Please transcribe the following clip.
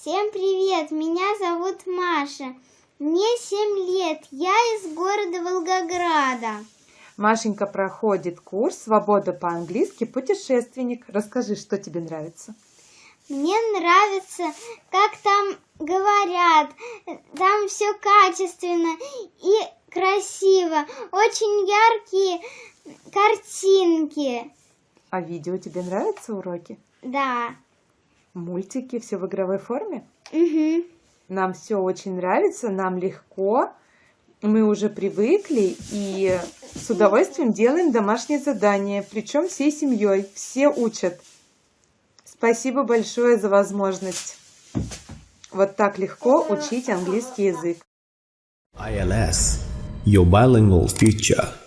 Всем привет, меня зовут Маша. Мне 7 лет, я из города Волгограда. Машенька проходит курс «Свобода по-английски. Путешественник». Расскажи, что тебе нравится? Мне нравится, как там говорят, там все качественно и красиво, очень яркие картинки. А видео тебе нравятся уроки? Да. Мультики, все в игровой форме? Угу. Нам все очень нравится, нам легко, мы уже привыкли и с удовольствием делаем домашние задания, причем всей семьей, все учат. Спасибо большое за возможность вот так легко учить английский язык. ILS, your bilingual future.